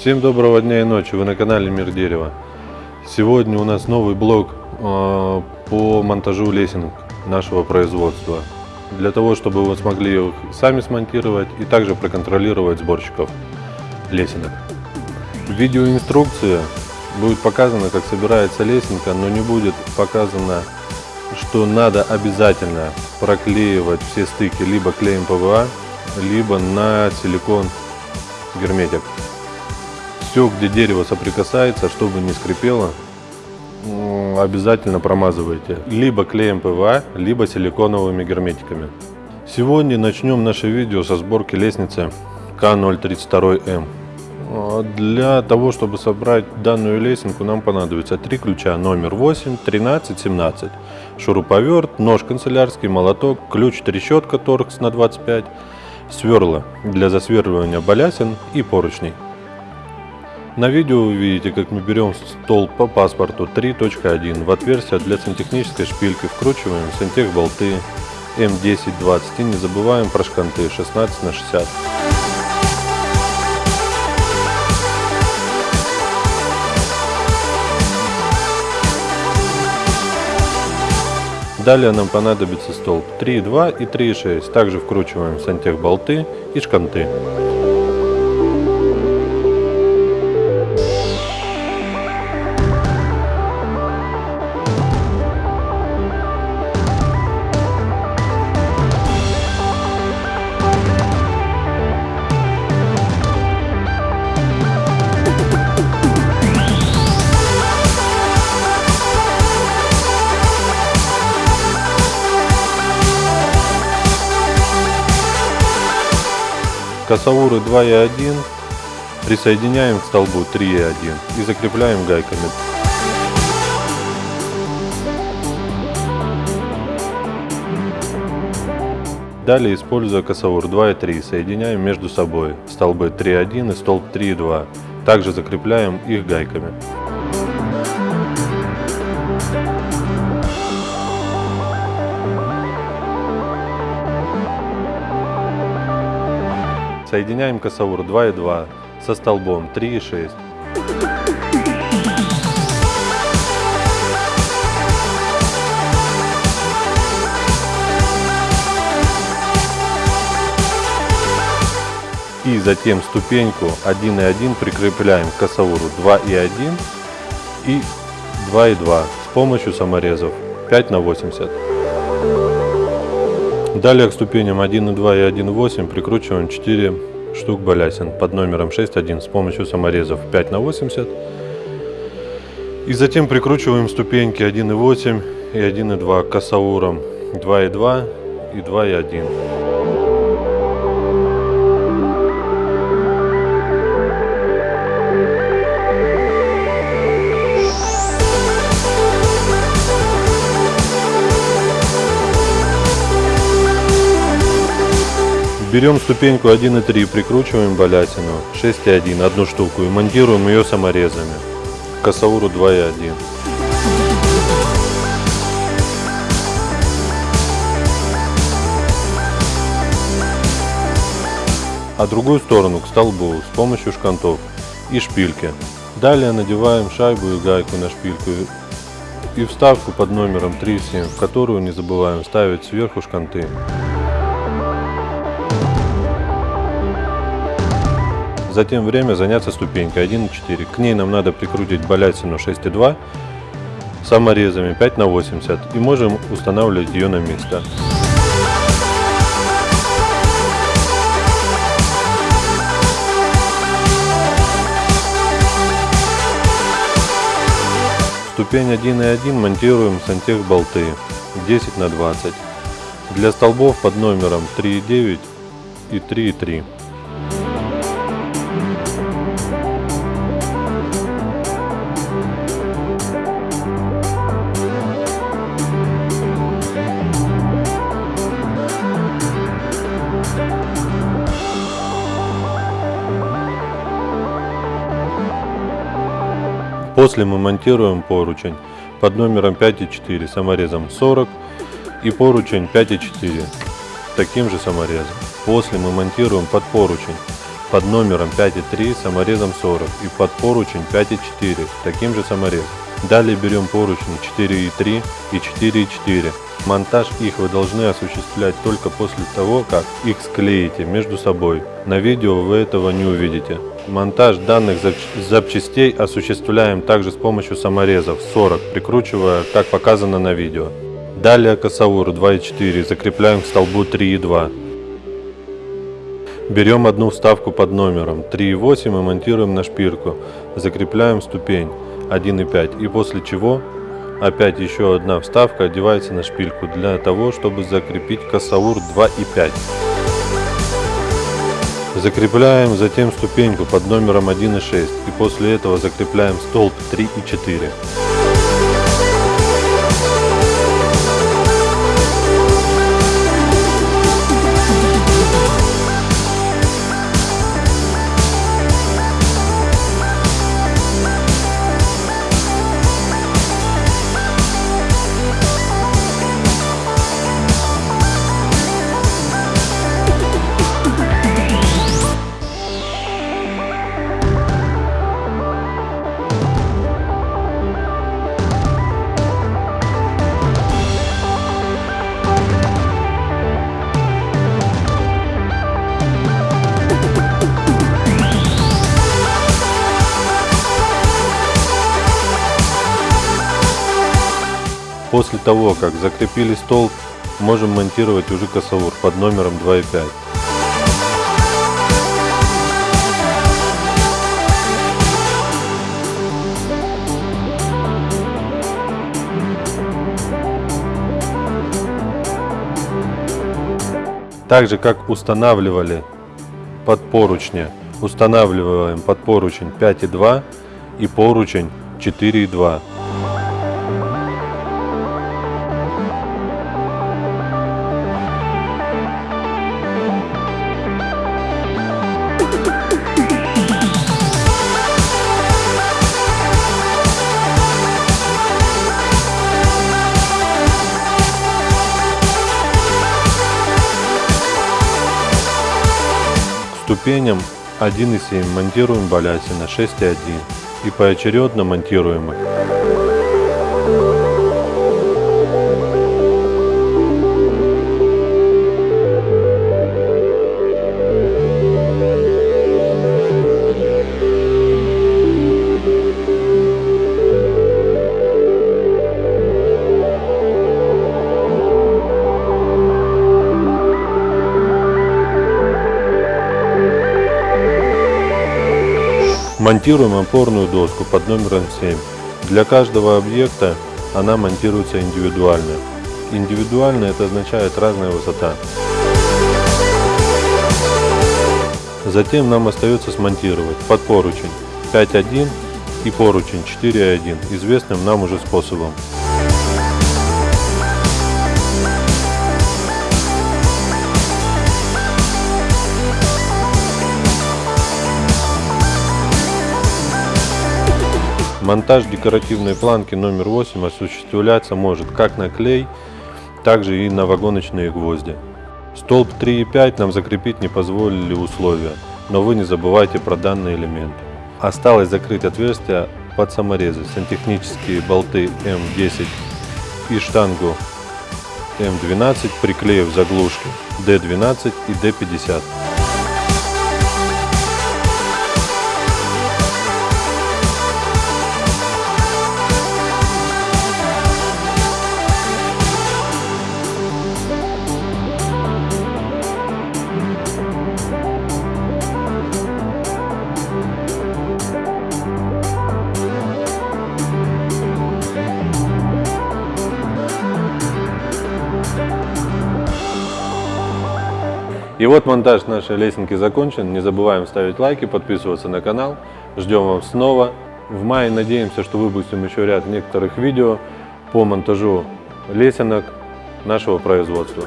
Всем доброго дня и ночи, вы на канале Мир Дерева. Сегодня у нас новый блог э, по монтажу лесенок нашего производства. Для того, чтобы вы смогли их сами смонтировать и также проконтролировать сборщиков лесенок. В видеоинструкции будет показано, как собирается лесенка, но не будет показано, что надо обязательно проклеивать все стыки либо клеем ПВА, либо на силикон герметик. Все, где дерево соприкасается, чтобы не скрипело, обязательно промазывайте. Либо клеем ПВА, либо силиконовыми герметиками. Сегодня начнем наше видео со сборки лестницы К032М. А для того, чтобы собрать данную лесенку, нам понадобится три ключа номер 8, 13, 17, шуруповерт, нож канцелярский, молоток, ключ трещотка торкс на 25, сверла для засверливания балясин и поручней. На видео вы видите, как мы берем столб по паспорту 3.1 в отверстие для сантехнической шпильки, вкручиваем сантех болты М10-20 и не забываем про шканты 16 на 60. Далее нам понадобится столб 3,2 и 3,6. Также вкручиваем сантех болты и шканты. Косауры 2,1 присоединяем к столбу 3,1 и закрепляем гайками. Далее, используя косаур 2,3, соединяем между собой столбы 3,1 и столб 3,2. Также закрепляем их гайками. Соединяем косаур 2,2 со столбом 3,6. И затем ступеньку 1,1 прикрепляем к косауру 2,1 и 2,2 с помощью саморезов 5 на 80. Далее к ступеням 1.2 и 1.8 прикручиваем 4 штук балясин под номером 6.1 с помощью саморезов 5 на 80. И затем прикручиваем ступеньки 1.8 и 1.2 к косаурам 2.2 и 2.1. Берем ступеньку 1,3, прикручиваем балятину 6,1, одну штуку и монтируем ее саморезами. Косауру 2,1. а другую сторону к столбу с помощью шкантов и шпильки. Далее надеваем шайбу и гайку на шпильку и вставку под номером 3,7, в которую не забываем ставить сверху шканты. Затем время заняться ступенькой 1,4. К ней нам надо прикрутить балясину 6,2 саморезами 5 на 80 и можем устанавливать ее на место. Ступень 1,1 монтируем сантех болты 10 на 20 для столбов под номером 3,9 и 3,3. После мы монтируем поручень под номером 5,4 саморезом 40 и поручень 5,4 таким же саморезом. После мы монтируем под поручень под номером 5,3 саморезом 40 и под поручень 5,4 таким же саморезом. Далее берем поручни 4,3 и 4,4. Монтаж их вы должны осуществлять только после того, как их склеите между собой. На видео вы этого не увидите. Монтаж данных запчастей осуществляем также с помощью саморезов 40, прикручивая, как показано на видео. Далее косаур 2,4 закрепляем к столбу 3,2. Берем одну вставку под номером 3,8 и монтируем на шпильку. Закрепляем ступень 1,5 и после чего опять еще одна вставка одевается на шпильку для того, чтобы закрепить косаур 2,5. Закрепляем затем ступеньку под номером 1,6 и после этого закрепляем столб 3,4. После того, как закрепили столб, можем монтировать уже косаур под номером 2,5. Так же как устанавливали под поручни, устанавливаем под поручень 5,2 и поручень 4,2. Ступеням 1,7 монтируем баляси на 6,1 и поочередно монтируем их. Монтируем опорную доску под номером 7. Для каждого объекта она монтируется индивидуально. Индивидуально это означает разная высота. Затем нам остается смонтировать под поручень 5.1 и поручень 4.1 известным нам уже способом. Монтаж декоративной планки номер 8 осуществляться может как на клей, так же и на вагоночные гвозди. Столб 3,5 нам закрепить не позволили условия, но вы не забывайте про данный элемент. Осталось закрыть отверстия под саморезы, сантехнические болты М10 и штангу М12, приклеив заглушки D12 и D50. И вот монтаж нашей лесенки закончен. Не забываем ставить лайки, подписываться на канал. Ждем вам снова. В мае надеемся, что выпустим еще ряд некоторых видео по монтажу лесенок нашего производства.